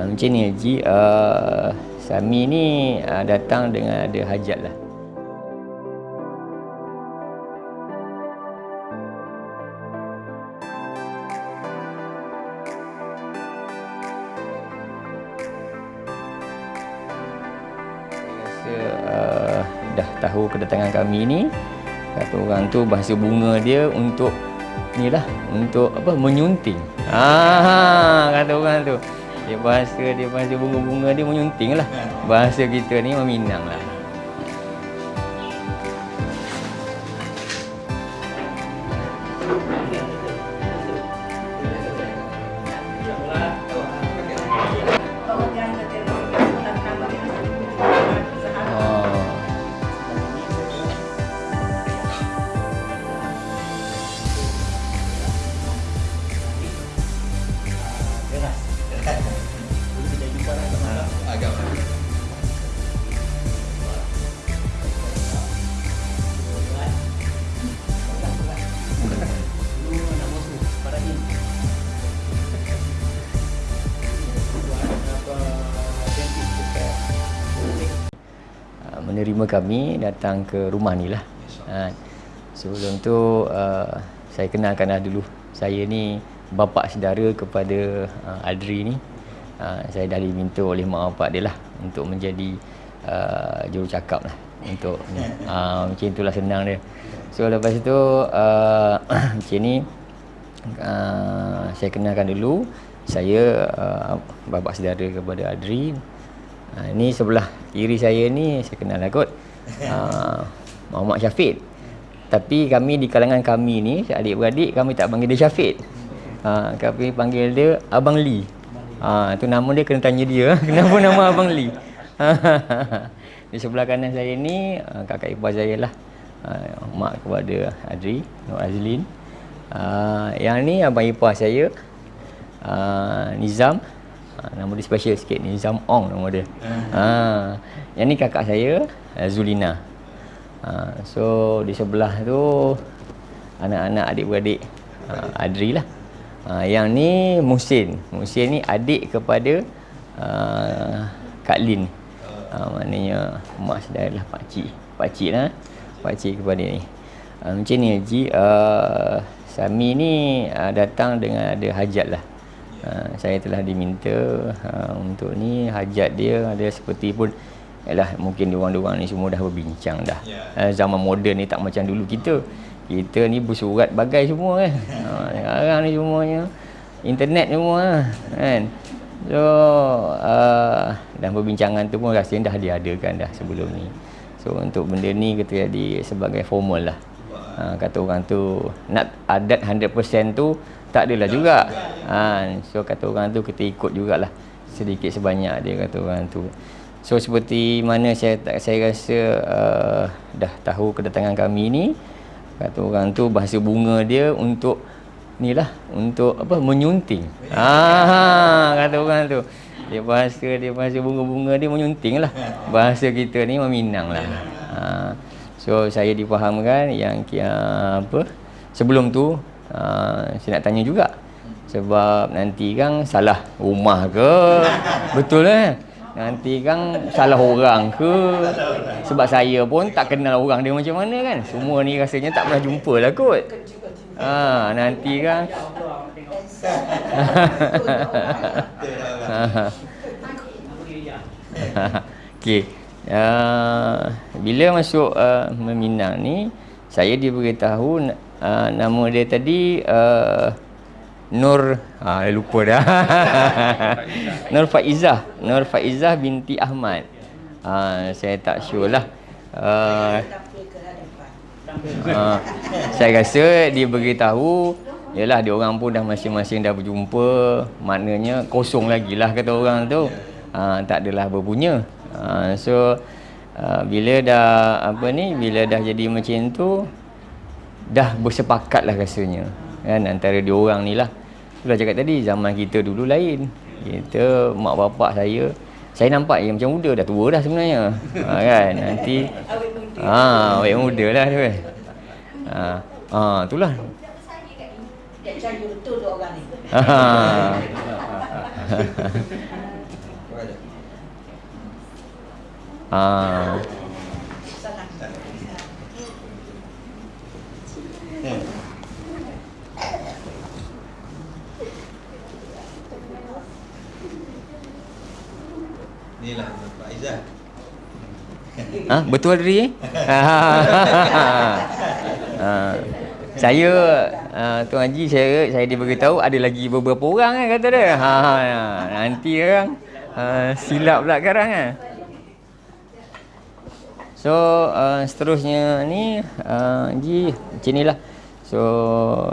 uh, macam ni Haji. Uh, Sami ni uh, datang dengan ada hajat lah. Tahu kedatangan kami ni. Kata orang tu bahasa bunga dia untuk ni lah untuk apa menyunting. Ah kata orang tu dia bahasa dia bahasa bunga-bunga dia menyunting lah. Bahasa kita ni meminang lah menerima kami datang ke rumah ni lah. Ha, sebelum tu uh, saya kenalkanlah dulu. Saya ni bapa saudara kepada uh, Adri ni. Uh, saya dah diminta oleh mak bapak dia lah untuk menjadi uh, jurucakap lah untuk ni. Uh, macam itulah senang dia. So lepas tu uh, macam ni uh, saya kenalkan dulu saya uh, bapa saudara kepada Adri Ha, ni sebelah kiri saya ni saya kenal lah kot. Ha, Muhammad Syafiq. Tapi kami di kalangan kami ni, adik-beradik kami tak panggil dia Syafiq. Ha, kami panggil dia Abang Lee. Ha, tu nama dia kena tanya dia. Kenapa nama Abang Lee? di sebelah kanan saya ni ha, kakak ipar saya lah. Ha, mak kepada Adri, Nur Azlin. Ha, yang ni abang ipar saya ha, Nizam Ha, nama dia special sikit Nizam Ong nama dia. Ha. Yang ni kakak saya uh, Zulina. Ha, so di sebelah tu anak-anak adik-beradik uh, Adri lah. Ha, yang ni Musin. Musin ni adik kepada uh, Kak Lin. Ha, maknanya mak saudara lah pak cik. Pak cik lah. Pak cik kepada ni. Ha, macam ni Haji. Uh, Sami ni uh, datang dengan ada hajat lah. Uh, saya telah diminta uh, untuk ni hajat dia ada seperti pun ialah mungkin diorang-diorang ni semua dah berbincang dah. Uh, zaman moden ni tak macam dulu kita. Kita ni bersurat bagai semua kan. Uh, sekarang ni semuanya internet semua kan. So uh, dan perbincangan tu pun rasanya dah diadakan dah sebelum ni. So untuk benda ni kita jadi sebagai formal lah. Ha, kata orang tu nak adat 100% tu tak adalah juga. Ha, so kata orang tu kita ikut jugalah sedikit sebanyak dia kata orang tu. So seperti mana saya saya rasa uh, dah tahu kedatangan kami ni kata orang tu bahasa bunga dia untuk ni lah untuk apa menyunting. Ha, kata orang tu. Dia bahasa dia bahasa bunga-bunga dia menyunting lah. Bahasa kita ni meminang lah. Ha, so saya difahamkan yang uh, apa sebelum tu uh, saya nak tanya juga sebab nanti kan salah rumah ke? Betul eh? Nanti kan salah orang ke? Sebab saya pun tak kenal orang dia macam mana kan? Semua ni rasanya tak pernah jumpa lah kot. Ha, nanti kan. Okey. Uh, bila masuk uh, meminang ni saya diberitahu uh, nama dia tadi uh, Nur uh, lupa dah. Nur Faizah, Nur Faizah binti Ahmad. Ah uh, saya tak sure lah. Uh, uh, saya rasa dia beritahu Yalah dia orang pun dah masing-masing dah berjumpa Maknanya kosong lagi lah kata orang tu uh, Tak adalah berpunya uh, So uh, bila dah apa ni Bila dah jadi macam tu Dah bersepakat lah rasanya kan antara dia orang ni lah sudah cakap tadi zaman kita dulu lain. Kita mak bapak saya saya nampak yang macam muda dah tua dah sebenarnya. Ha, kan? Nanti ah awet muda lah tu kan. Ha, ha itulah. Ah. Ha, betul Adri? ha. Saya uh, Tuan Haji saya saya diberitahu ada lagi beberapa orang kan kata dia. Ha, ha nanti orang uh, silap pula sekarang kan. So uh, seterusnya ni uh, Haji macam inilah. So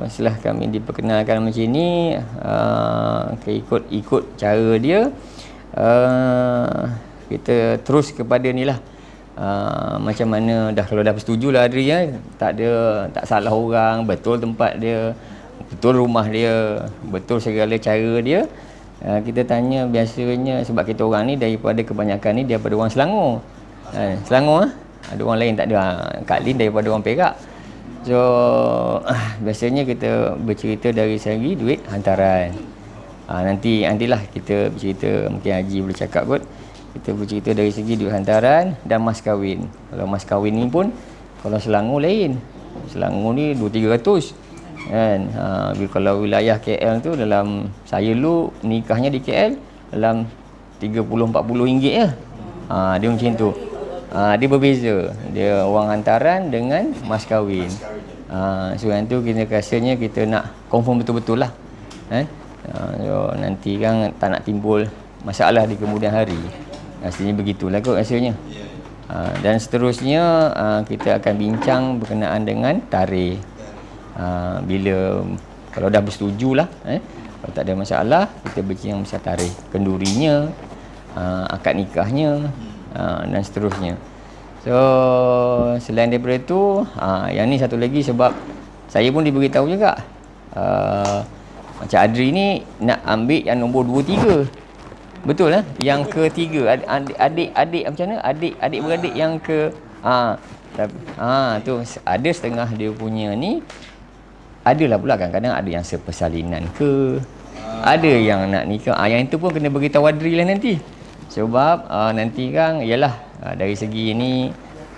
setelah kami diperkenalkan macam ni uh, ikut ikut cara dia uh, kita terus kepada ni lah uh, macam mana dah kalau dah bersetuju Adri ya tak ada tak salah orang betul tempat dia betul rumah dia betul segala cara dia. Uh, kita tanya biasanya sebab kita orang ni daripada kebanyakan ni daripada orang Selangor. Uh, Selangor uh, ada orang lain tak ada. Uh, Kak Lin daripada orang Perak. So uh, biasanya kita bercerita dari segi duit hantaran. Uh, nanti nantilah kita bercerita. Mungkin Haji boleh cakap kot kita bercerita dari segi duit hantaran dan mas kahwin. Kalau mas kahwin ni pun kalau Selangor lain. Selangor ni 2-300 kan? Ha, kalau wilayah KL tu dalam saya lu nikahnya di KL dalam 30-40 ringgit ya ha, dia macam tu. Ha, dia berbeza. Dia wang hantaran dengan mas kahwin. Ha, so yang tu kita rasanya kita nak confirm betul-betul lah eh? ha, so, nanti kan tak nak timbul masalah di kemudian hari Rasanya begitulah kot rasanya. Uh, dan seterusnya uh, kita akan bincang berkenaan dengan tarikh. Uh, bila kalau dah bersetuju lah eh, kalau tak ada masalah kita bincang pasal tarikh. Kendurinya uh, akad nikahnya uh, dan seterusnya. So selain daripada itu uh, yang ni satu lagi sebab saya pun diberitahu juga. Uh, macam Adri ni nak ambil yang nombor 2 3 Betul lah. Yang ketiga adik adik macam mana? Adik adik beradik yang ke? Ha ha tu. Ada setengah dia punya ni adalah pula kan kadang ada yang sepersalinan ke? Ada yang nak nikah ah yang itu pun kena beritahu Wadri lah nanti. Sebab uh, nanti kan ialah uh, dari segi ini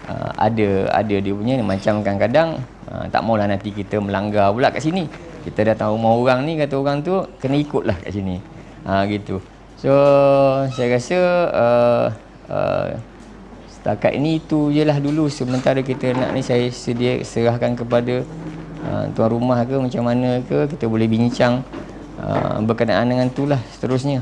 uh, ada ada dia punya ni. Macam kadang-kadang uh, tak maulah nanti kita melanggar pula kat sini. Kita dah tahu mau orang ni kata orang tu kena ikutlah kat sini. Ha gitu So saya rasa uh, uh, setakat ini itu je lah dulu sementara kita nak ni saya sedia serahkan kepada uh, tuan rumah ke macam mana ke kita boleh bincang uh, berkenaan dengan itulah seterusnya.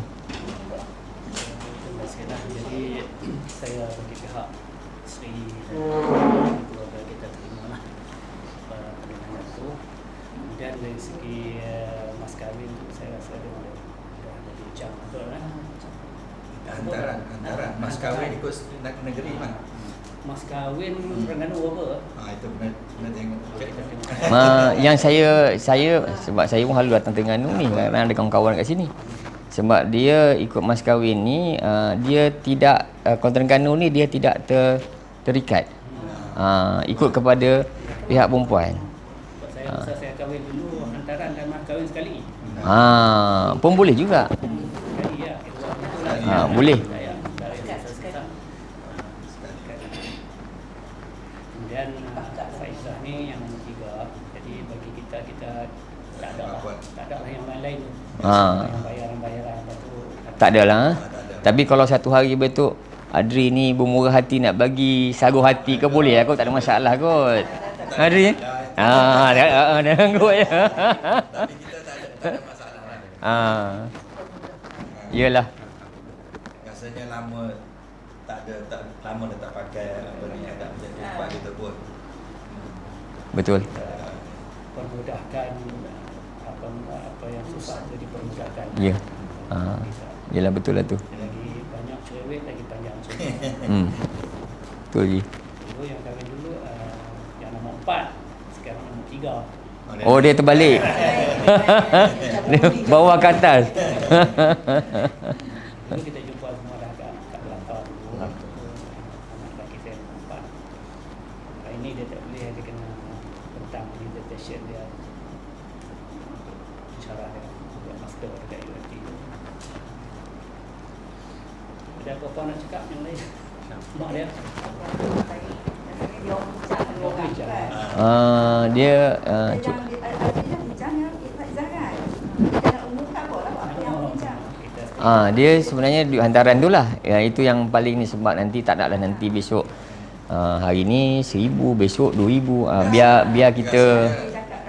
Ma, yang saya saya sebab saya pun halu datang Terengganu ni kerana ada kawan-kawan kat sini. Sebab dia ikut mas kahwin ni uh, dia tidak uh, kalau Terengganu ni dia tidak ter, terikat. Uh, ikut kepada pihak perempuan. Saya uh. saya kahwin dulu hantaran dan mas kahwin sekali. Ha, pun boleh juga. Ha, boleh. Ha. Tak ada lah. Tapi kalau satu hari betul Adri ni bermurah hati nak bagi sagu hati ke boleh aku tak ada masalah kot. Adri. Ha, dah dah dah kot ya. Tapi kita tak ada, tak ada masalah lah. Ha. Rasanya lama tak ada tak lama dah tak pakai apa ni tak menjadi tempat kita pun. Betul. Permudahkan apa yang susah jadi permudahkan. Ya. Ha. Yalah betul lah tu. Lagi banyak cerewet lagi panjang cerewet. hmm. Betul je. Dulu yang kami dulu uh, yang nombor empat sekarang nombor tiga. Oh dia terbalik. dia bawa ke atas. Dulu kita jumpa semua dah kat, kat belakang dulu. Anak lelaki saya empat. Ini boleh dia kena tentang meditation dia. Cara dia buat master dekat UFT ada apa-apa nak cakap yang lain? Mak dia. Uh, dia uh, jangan dia ada yang lah yang sebenarnya hantaran tu lah. Ya, itu yang paling ni sebab nanti tak naklah nanti besok ah, hari ni seribu, besok dua ribu. Ah, biar biar kita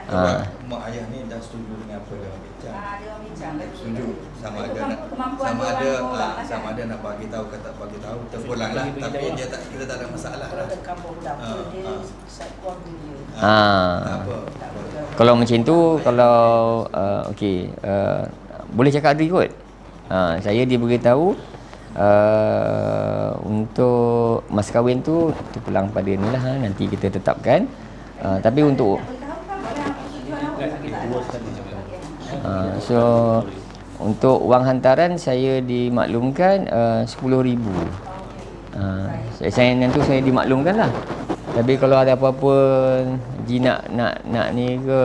Sebab Ah. mak ayah ni dah setuju dengan apa dia orang bincang. Ah, bincang. Setuju sama ada Kemampuan- nak sama ada ah, lah sama kan. ada nak bagi tahu ke tak bagi tahu terpulang lah tapi dia tak kita tak ada masalah Kalau lah. Ah, kalau macam tu kalau uh, okey uh, boleh cakap dulu kot. Uh, saya dia beritahu uh, untuk mas kahwin tu terpulang pada ni lah ha, nanti kita tetapkan. Uh, tapi untuk. Uh, so untuk wang hantaran saya dimaklumkan uh, 10,000. Uh, saya, saya nanti saya dimaklumkan lah. Tapi kalau ada apa-apa Ji nak nak nak ni ke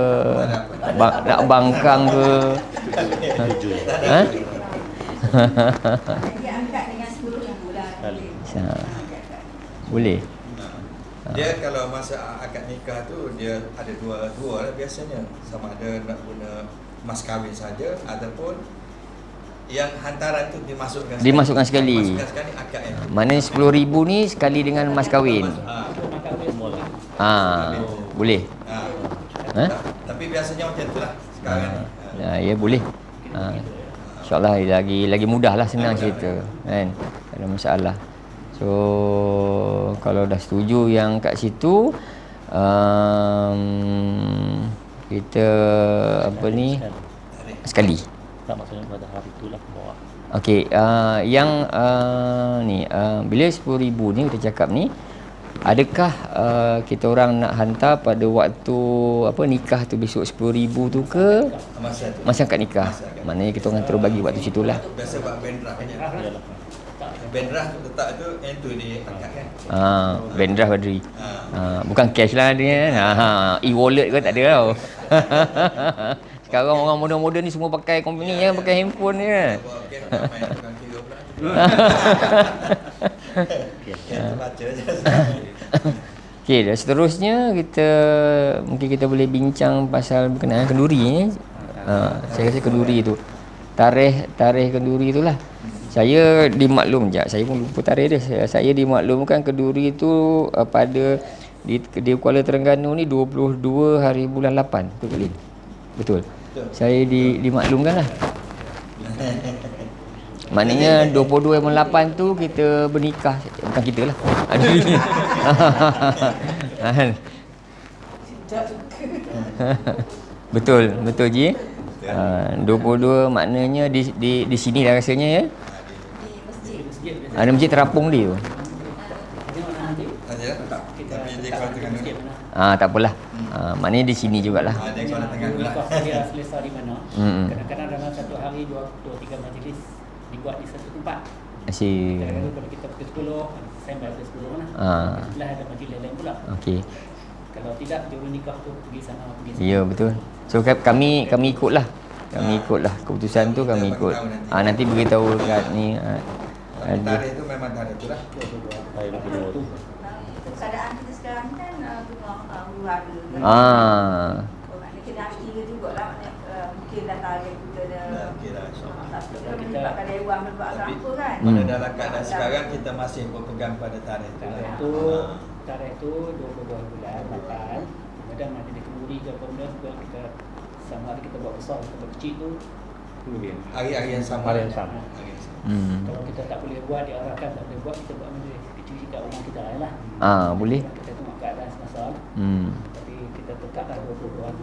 bang, nak bangkang ke ha angkat dengan 10 ribu lah. Ha. Boleh. Dia kalau masa akad nikah tu dia ada dua dua lah biasanya sama ada nak guna mas kahwin saja ataupun yang hantaran tu dimasukkan Dimasukkan sekali. Dimasukkan sekali akad yang tu. Mana 10,000 ni sekali dengan mas kahwin. Ah, lah. Ha, boleh. ah. Ha? Ta- Tapi biasanya macam tu lah sekarang ni. Ha, ya boleh. Ha. InsyaAllah lagi lagi mudah lah senang cerita kan. Tak ada masalah. So kalau dah setuju yang kat situ um, kita apa ni sekali. Tak maksudnya pada hari itulah bawa. Okey, uh, yang uh, ni uh, bila 10,000 ni kita cakap ni adakah uh, kita orang nak hantar pada waktu apa nikah tu besok 10,000 tu ke Masa tu. masa akad nikah? Maknanya kita orang terus bagi waktu situ lah. Biasa buat bendrah kan. Bendrah tu letak tu yang tu di akad kan. Ha, bendrah Badri. Ah. Ha, bukan cash lah dia. Ha, ha, e-wallet ke tak ada tau. Sekarang orang moden-moden ni semua pakai company ya, pakai handphone je. Buat okey tak main tukang kira pula. Yang tu baca je. Okey, dan seterusnya kita mungkin kita boleh bincang pasal berkenaan kenduri ni. Ha, saya rasa kenduri tu. Tarikh tarikh kenduri itulah. Saya dimaklum je, saya pun lupa tarikh dia. Saya, saya dimaklumkan kenduri tu uh, pada di, di Kuala Terengganu ni 22 hari bulan 8. Betul? Betul. Betul. Saya di, dimaklumkan lah. Maknanya 22 bulan 8 tu kita bernikah. Bukan kita lah. Ada ni. Betul, betul Ji. Uh, 22 maknanya di di di sini dah rasanya ya. Di masjid. Masjid biasa. Ada masjid terapung dia tu. Kita Tapi dia di tengah? Ah tak apalah. Ah maknanya di sini jugalah. Ah, dia kalau tengah lah. Nikah dia selesai di mana? Hmm. Kadang-kadang dalam satu hari dua, dua tiga majlis dibuat di satu tempat. Asyik. Kadang-kadang kalau kita pukul 10, sampai pukul 10 mana? Ah. Sebelah ada majlis lain pula. Okey. Kalau tidak, juru nikah tu pergi sana, pergi sana. Ya betul. So ka- kami kami ikutlah. Kami ikutlah keputusan tu kami ikut. Ah nanti beritahu kat ni Tarikh tu memang tarikh tu lah. Kedua tu. Keadaan kita sekarang ni kan uh, tengah uh, hara. kan. Ah. Oh, kena kira jugalah maknanya uh, mungkin dah tarikh kita dah. Dah kira, insyaAllah. Ah, Tapi kalau menyebabkan dewan menyebabkan Tapi- apa kan. Hmm. Pada dalam keadaan sekarang kita masih berpegang pada tarikh tu. Tarikh lah. tu, tarikh tu 22 bulan 8. Kemudian ada di kenduri ke apa benda juga kita sama ada kita buat besar kita buat kecil tu. Kemudian. Hari-hari yang sama. Hari yang sama. Hari yang sama. Hmm. Kalau kita tak boleh buat, diarahkan tak boleh buat, kita buat majlis kecil kat rumah kita lah. Ah boleh. Kita tengok keadaan semasa. Hmm. Tapi kita tetaplah 22 bulan.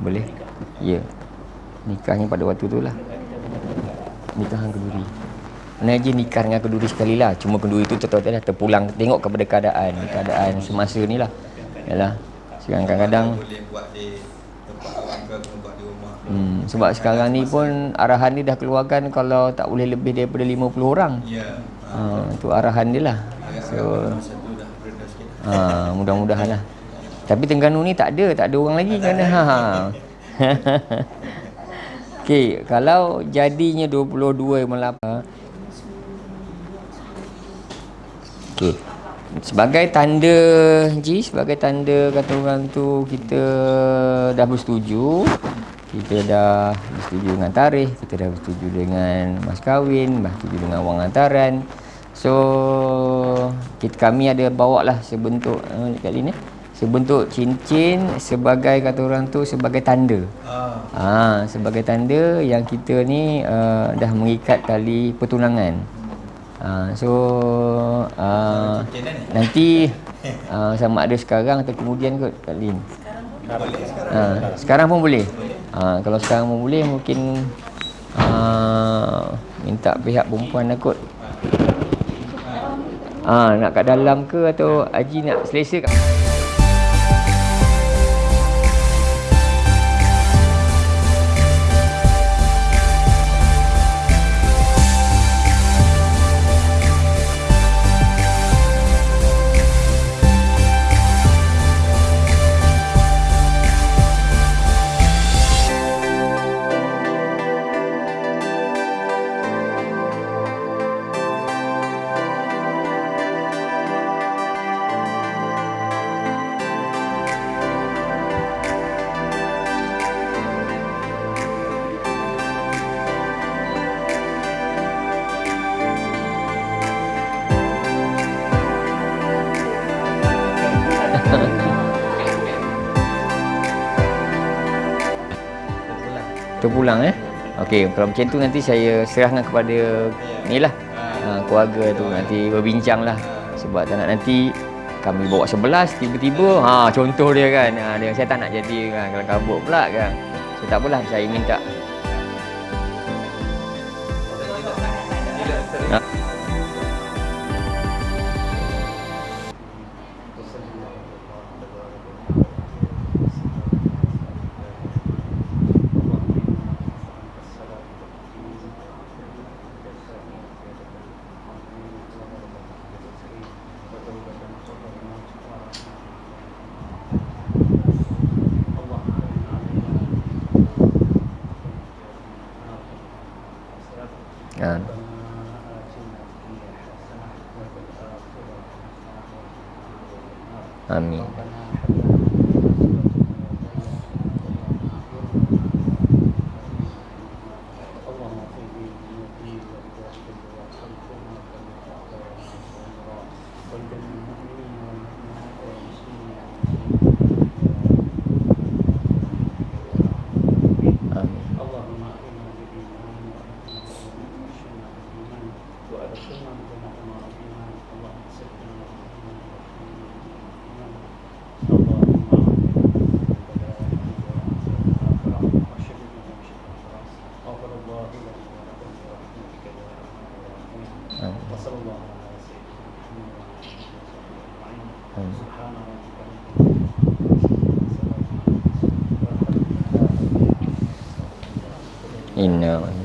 Boleh. Nikah. Ya. Nikahnya pada waktu tu lah. Nikah dengan keduri. Mana je nikah dengan keduri sekali lah. Cuma keduri tu tetap lah terpulang tengok kepada keadaan. Keadaan semasa ni lah. Yalah. Sekarang kadang-kadang boleh buat di tempat buat di rumah. Hmm, sebab sekarang ni pun arahan ni dah keluarkan kalau tak boleh lebih daripada 50 orang. Ya. Ha, tu arahan dia lah. Agak-agak So, ha, mudah-mudahan lah. Tapi Terengganu ni tak ada, tak ada orang lagi kerana ha. ha. Okey, kalau jadinya 22 melapa Okey. Sebagai tanda Ji, sebagai tanda kata orang tu kita dah bersetuju, kita dah bersetuju dengan tarikh, kita dah bersetuju dengan mas kahwin, bersetuju dengan wang hantaran. So kita kami ada bawa lah sebentuk uh, kat sini sebentuk cincin sebagai kata orang tu sebagai tanda. Ah. Ha, sebagai tanda yang kita ni uh, dah mengikat tali pertunangan. Ha, so uh, nanti uh, sama ada sekarang atau kemudian kot Kak Lin. Boleh sekarang. Pun boleh. Ha, kalau sekarang pun boleh mungkin uh, minta pihak perempuan lah kot. Ah, nak kat dalam ke atau Haji nak selesa kat terpulang eh. Okey, kalau macam tu nanti saya serahkan kepada ni lah. Ha, keluarga tu nanti berbincang lah. Sebab tak nak nanti kami bawa sebelas tiba-tiba ha contoh dia kan. Ha, dia saya tak nak jadi kan kalau kabut pula kan. So tak apalah saya minta inner uh,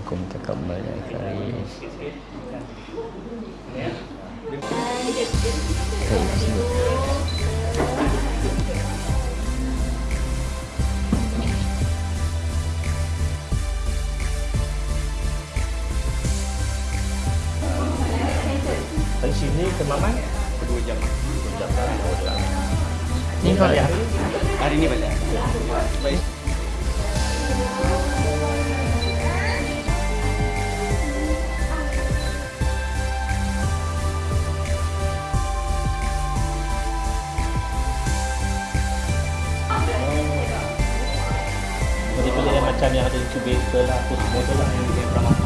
macam yang ada incubator lah Apa semua tu lah Yang dia pernah